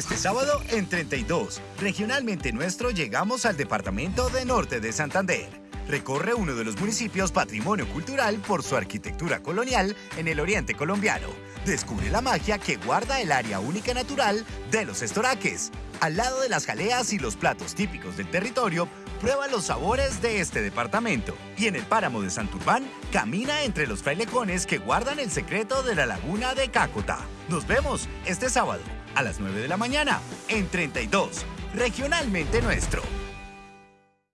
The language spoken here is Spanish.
Este sábado en 32, regionalmente nuestro, llegamos al departamento de Norte de Santander. Recorre uno de los municipios patrimonio cultural por su arquitectura colonial en el oriente colombiano. Descubre la magia que guarda el área única natural de los estoraques. Al lado de las jaleas y los platos típicos del territorio, prueba los sabores de este departamento. Y en el páramo de Santurbán, camina entre los frailejones que guardan el secreto de la laguna de Cácota. Nos vemos este sábado a las 9 de la mañana en 32, regionalmente nuestro.